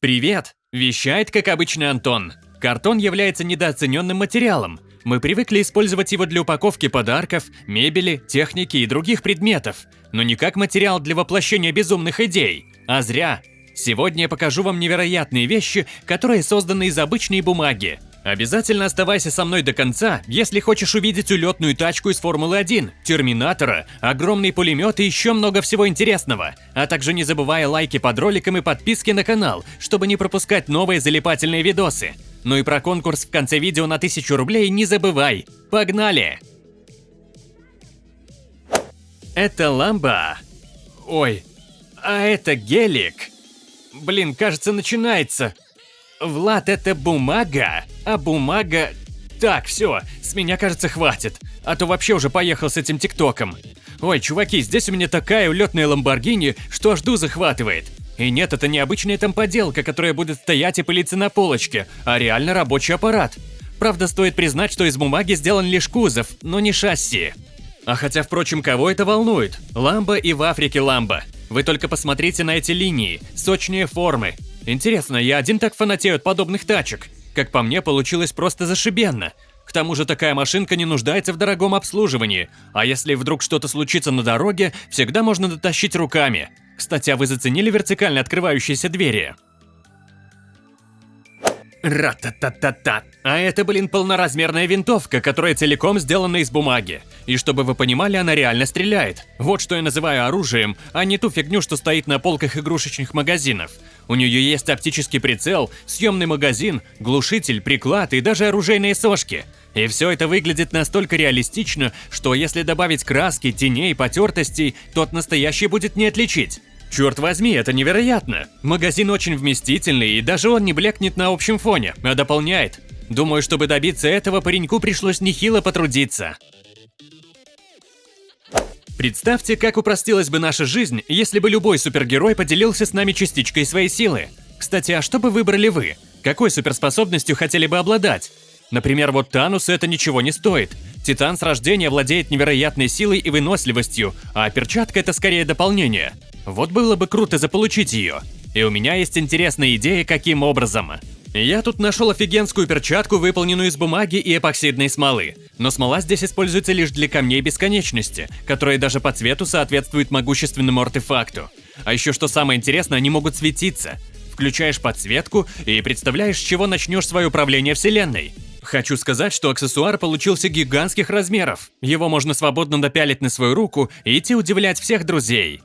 Привет! Вещает, как обычно, Антон. Картон является недооцененным материалом. Мы привыкли использовать его для упаковки подарков, мебели, техники и других предметов, но не как материал для воплощения безумных идей. А зря. Сегодня я покажу вам невероятные вещи, которые созданы из обычной бумаги. Обязательно оставайся со мной до конца, если хочешь увидеть улетную тачку из Формулы-1, Терминатора, огромный пулемет и еще много всего интересного. А также не забывай лайки под роликом и подписки на канал, чтобы не пропускать новые залипательные видосы. Ну и про конкурс в конце видео на 1000 рублей не забывай. Погнали! Это ламба. Ой, а это гелик. Блин, кажется, начинается. Влад, это бумага, а бумага... Так, все, с меня, кажется, хватит. А то вообще уже поехал с этим тиктоком. Ой, чуваки, здесь у меня такая улетная ламборгини, что аж ду захватывает. И нет, это не обычная там поделка, которая будет стоять и пылиться на полочке, а реально рабочий аппарат. Правда, стоит признать, что из бумаги сделан лишь кузов, но не шасси. А хотя, впрочем, кого это волнует? Ламба и в Африке ламба. Вы только посмотрите на эти линии, сочные формы. Интересно, я один так фанатею от подобных тачек? Как по мне, получилось просто зашибенно. К тому же такая машинка не нуждается в дорогом обслуживании, а если вдруг что-то случится на дороге, всегда можно дотащить руками. Кстати, а вы заценили вертикально открывающиеся двери? Ра-та-та-та-та. А это, блин, полноразмерная винтовка, которая целиком сделана из бумаги. И чтобы вы понимали, она реально стреляет. Вот что я называю оружием, а не ту фигню, что стоит на полках игрушечных магазинов. У нее есть оптический прицел, съемный магазин, глушитель, приклад и даже оружейные сошки. И все это выглядит настолько реалистично, что если добавить краски, теней, потертостей, то от настоящей будет не отличить. Черт возьми, это невероятно! Магазин очень вместительный, и даже он не блекнет на общем фоне, а дополняет. Думаю, чтобы добиться этого, пареньку пришлось нехило потрудиться. Представьте, как упростилась бы наша жизнь, если бы любой супергерой поделился с нами частичкой своей силы. Кстати, а что бы выбрали вы? Какой суперспособностью хотели бы обладать? Например, вот Танусу это ничего не стоит. Титан с рождения владеет невероятной силой и выносливостью, а перчатка это скорее дополнение. Вот было бы круто заполучить ее. И у меня есть интересная идея, каким образом. Я тут нашел офигенскую перчатку, выполненную из бумаги и эпоксидной смолы. Но смола здесь используется лишь для камней бесконечности, которые даже по цвету соответствуют могущественному артефакту. А еще что самое интересное, они могут светиться. Включаешь подсветку и представляешь, с чего начнешь свое управление вселенной. Хочу сказать, что аксессуар получился гигантских размеров. Его можно свободно напялить на свою руку и идти удивлять всех друзей.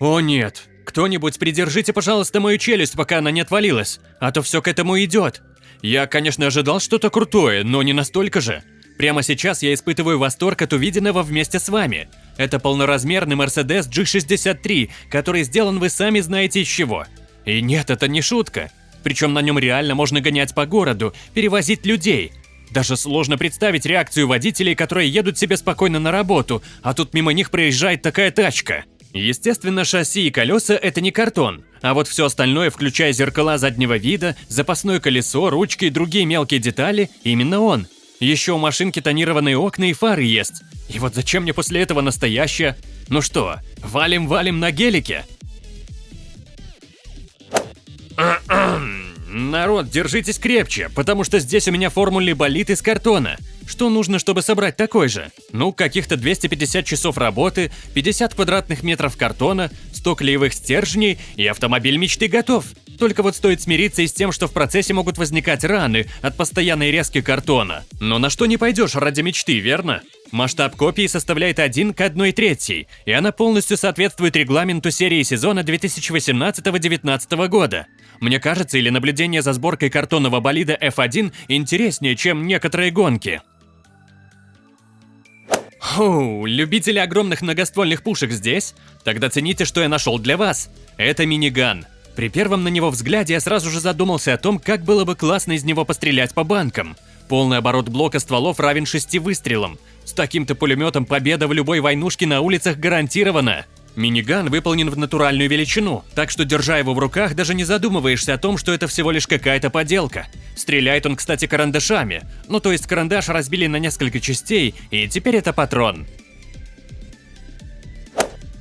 О нет, кто-нибудь придержите, пожалуйста, мою челюсть, пока она не отвалилась, а то все к этому идет. Я, конечно, ожидал что-то крутое, но не настолько же. Прямо сейчас я испытываю восторг от увиденного вместе с вами. Это полноразмерный Mercedes G63, который сделан вы сами знаете из чего. И нет, это не шутка. Причем на нем реально можно гонять по городу, перевозить людей. Даже сложно представить реакцию водителей, которые едут себе спокойно на работу, а тут мимо них проезжает такая тачка. Естественно, шасси и колеса – это не картон, а вот все остальное, включая зеркала заднего вида, запасное колесо, ручки и другие мелкие детали – именно он. Еще у машинки тонированные окна и фары есть. И вот зачем мне после этого настоящее? Ну что, валим-валим на гелике? Народ, держитесь крепче, потому что здесь у меня формулы болит из картона. Что нужно, чтобы собрать такой же? Ну, каких-то 250 часов работы, 50 квадратных метров картона, 100 клеевых стержней и автомобиль мечты готов. Только вот стоит смириться и с тем, что в процессе могут возникать раны от постоянной резки картона. Но на что не пойдешь ради мечты, верно? Масштаб копии составляет 1 к 1 третьей, и она полностью соответствует регламенту серии сезона 2018-2019 года. Мне кажется, или наблюдение за сборкой картонного болида F1 интереснее, чем некоторые гонки. Оу, любители огромных многоствольных пушек здесь? Тогда цените, что я нашел для вас. Это миниган. При первом на него взгляде я сразу же задумался о том, как было бы классно из него пострелять по банкам. Полный оборот блока стволов равен шести выстрелам. С таким-то пулеметом победа в любой войнушке на улицах гарантирована. Миниган выполнен в натуральную величину, так что держа его в руках, даже не задумываешься о том, что это всего лишь какая-то поделка. Стреляет он, кстати, карандашами. Ну то есть карандаш разбили на несколько частей, и теперь это патрон.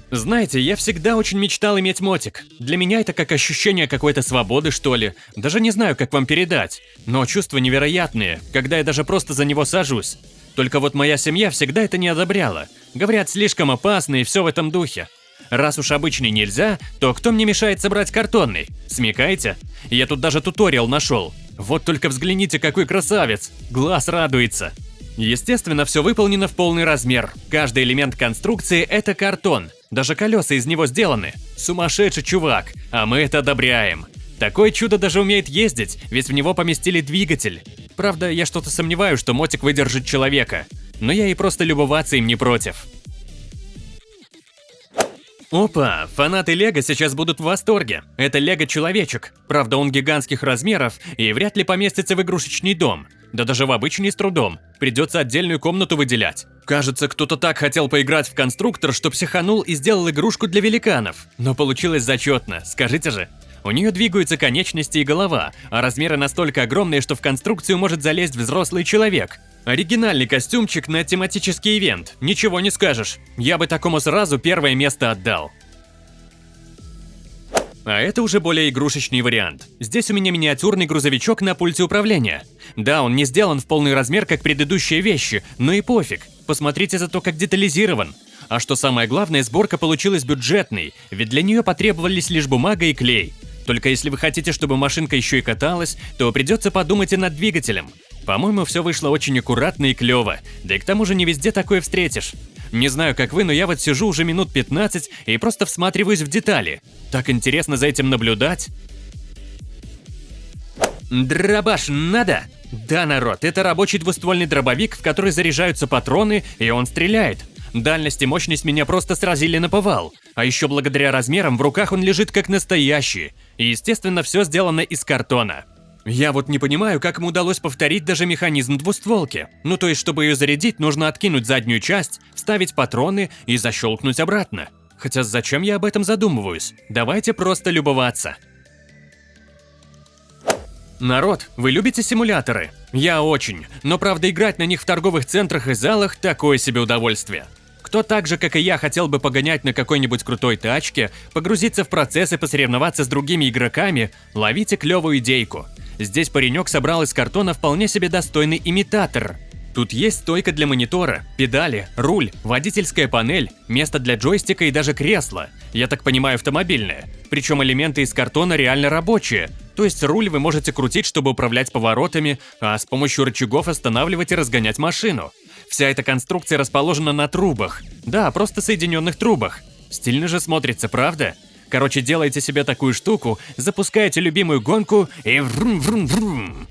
Знаете, я всегда очень мечтал иметь мотик. Для меня это как ощущение какой-то свободы, что ли. Даже не знаю, как вам передать. Но чувства невероятные, когда я даже просто за него сажусь. Только вот моя семья всегда это не одобряла. Говорят, слишком опасно и все в этом духе. Раз уж обычный нельзя, то кто мне мешает собрать картонный? Смекаете? Я тут даже туториал нашел. Вот только взгляните, какой красавец. Глаз радуется. Естественно, все выполнено в полный размер. Каждый элемент конструкции – это картон. Даже колеса из него сделаны. Сумасшедший чувак, а мы это одобряем. Такое чудо даже умеет ездить, ведь в него поместили двигатель. Правда, я что-то сомневаюсь, что мотик выдержит человека. Но я и просто любоваться им не против. Опа, фанаты Лего сейчас будут в восторге. Это Лего-человечек. Правда, он гигантских размеров и вряд ли поместится в игрушечный дом. Да даже в обычный с трудом. Придется отдельную комнату выделять. Кажется, кто-то так хотел поиграть в конструктор, что психанул и сделал игрушку для великанов. Но получилось зачетно, скажите же. У нее двигаются конечности и голова, а размеры настолько огромные, что в конструкцию может залезть взрослый человек. Оригинальный костюмчик на тематический ивент, ничего не скажешь. Я бы такому сразу первое место отдал. А это уже более игрушечный вариант. Здесь у меня миниатюрный грузовичок на пульте управления. Да, он не сделан в полный размер, как предыдущие вещи, но и пофиг. Посмотрите за то, как детализирован. А что самое главное, сборка получилась бюджетной, ведь для нее потребовались лишь бумага и клей. Только если вы хотите, чтобы машинка еще и каталась, то придется подумать и над двигателем. По-моему, все вышло очень аккуратно и клево, да и к тому же не везде такое встретишь. Не знаю, как вы, но я вот сижу уже минут 15 и просто всматриваюсь в детали. Так интересно за этим наблюдать. Дробаш надо? Да, народ, это рабочий двуствольный дробовик, в который заряжаются патроны, и он стреляет. Дальность и мощность меня просто сразили на повал. А еще благодаря размерам в руках он лежит как настоящий. И естественно все сделано из картона. Я вот не понимаю, как ему удалось повторить даже механизм двустволки. Ну то есть, чтобы ее зарядить, нужно откинуть заднюю часть, вставить патроны и защелкнуть обратно. Хотя зачем я об этом задумываюсь? Давайте просто любоваться. Народ, вы любите симуляторы? Я очень, но правда играть на них в торговых центрах и залах – такое себе удовольствие. Кто так же, как и я, хотел бы погонять на какой-нибудь крутой тачке, погрузиться в процесс и посоревноваться с другими игроками, ловите клевую идейку. Здесь паренек собрал из картона вполне себе достойный имитатор. Тут есть стойка для монитора, педали, руль, водительская панель, место для джойстика и даже кресло. Я так понимаю, автомобильное. Причем элементы из картона реально рабочие. То есть руль вы можете крутить, чтобы управлять поворотами, а с помощью рычагов останавливать и разгонять машину. Вся эта конструкция расположена на трубах. Да, просто соединенных трубах. Стильно же смотрится, правда? Короче, делайте себе такую штуку, запускаете любимую гонку и врум-врум-врум.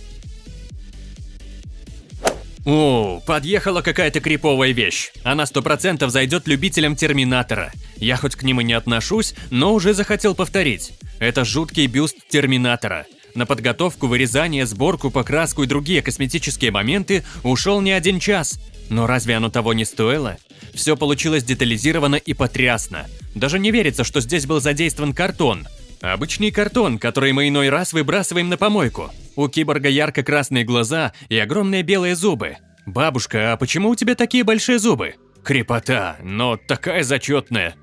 О, подъехала какая-то криповая вещь. Она сто процентов зайдет любителям Терминатора. Я хоть к ним и не отношусь, но уже захотел повторить. Это жуткий бюст Терминатора. На подготовку, вырезание, сборку, покраску и другие косметические моменты ушел не один час. Но разве оно того не стоило? Все получилось детализировано и потрясно. Даже не верится, что здесь был задействован картон. Обычный картон, который мы иной раз выбрасываем на помойку. У киборга ярко-красные глаза и огромные белые зубы. «Бабушка, а почему у тебя такие большие зубы?» Крепота, но такая зачетная.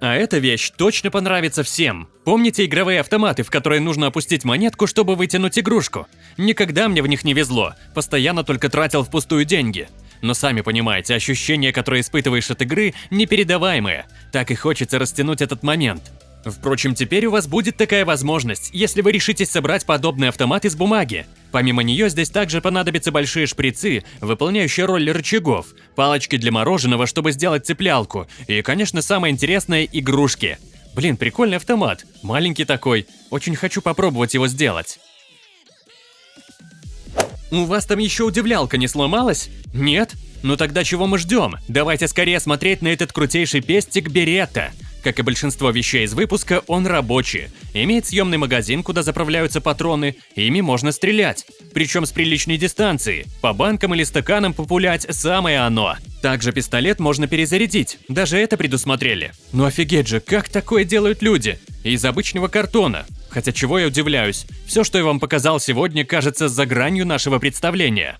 А эта вещь точно понравится всем. Помните игровые автоматы, в которые нужно опустить монетку, чтобы вытянуть игрушку? Никогда мне в них не везло, постоянно только тратил впустую деньги. Но сами понимаете, ощущения, которые испытываешь от игры, непередаваемые. Так и хочется растянуть этот момент. Впрочем, теперь у вас будет такая возможность, если вы решитесь собрать подобный автомат из бумаги. Помимо нее здесь также понадобятся большие шприцы, выполняющие роль рычагов, палочки для мороженого, чтобы сделать цеплялку, и, конечно, самое интересное – игрушки. Блин, прикольный автомат, маленький такой, очень хочу попробовать его сделать. У вас там еще удивлялка не сломалась? Нет? Ну тогда чего мы ждем? Давайте скорее смотреть на этот крутейший пестик Беретта. Как и большинство вещей из выпуска, он рабочий. Имеет съемный магазин, куда заправляются патроны, ими можно стрелять. Причем с приличной дистанции. По банкам или стаканам популять самое оно. Также пистолет можно перезарядить, даже это предусмотрели. Ну офигеть же, как такое делают люди? Из обычного картона. Хотя чего я удивляюсь, все, что я вам показал сегодня, кажется за гранью нашего представления.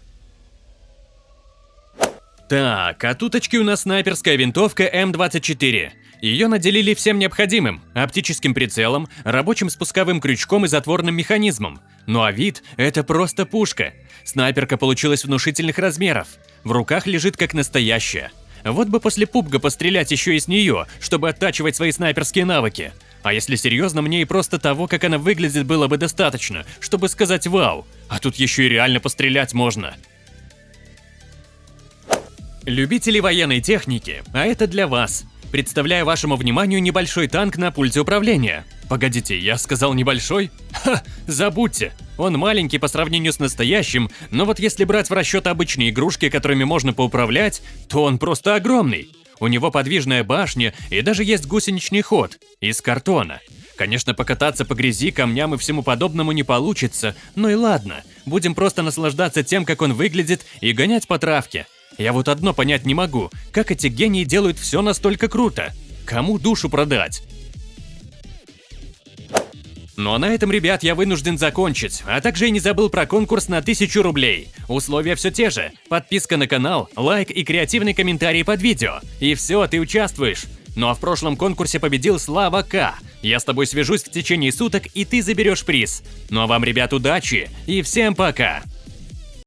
Так, от уточки у нас снайперская винтовка М24. Ее наделили всем необходимым – оптическим прицелом, рабочим спусковым крючком и затворным механизмом. Ну а вид – это просто пушка. Снайперка получилась внушительных размеров. В руках лежит как настоящая. Вот бы после пубга пострелять еще и с нее, чтобы оттачивать свои снайперские навыки. А если серьезно, мне и просто того, как она выглядит, было бы достаточно, чтобы сказать «Вау!» А тут еще и реально пострелять можно. Любители военной техники, а это для вас. Представляю вашему вниманию небольшой танк на пульте управления. Погодите, я сказал небольшой? Ха, забудьте. Он маленький по сравнению с настоящим, но вот если брать в расчет обычные игрушки, которыми можно поуправлять, то он просто огромный. У него подвижная башня и даже есть гусеничный ход из картона. Конечно, покататься по грязи, камням и всему подобному не получится, но и ладно. Будем просто наслаждаться тем, как он выглядит, и гонять по травке. Я вот одно понять не могу, как эти гении делают все настолько круто? Кому душу продать? А на этом, ребят, я вынужден закончить, а также и не забыл про конкурс на 1000 рублей. Условия все те же. Подписка на канал, лайк и креативный комментарий под видео. И все, ты участвуешь. Ну а в прошлом конкурсе победил Слава К. Я с тобой свяжусь в течение суток, и ты заберешь приз. Ну а вам, ребят, удачи и всем пока!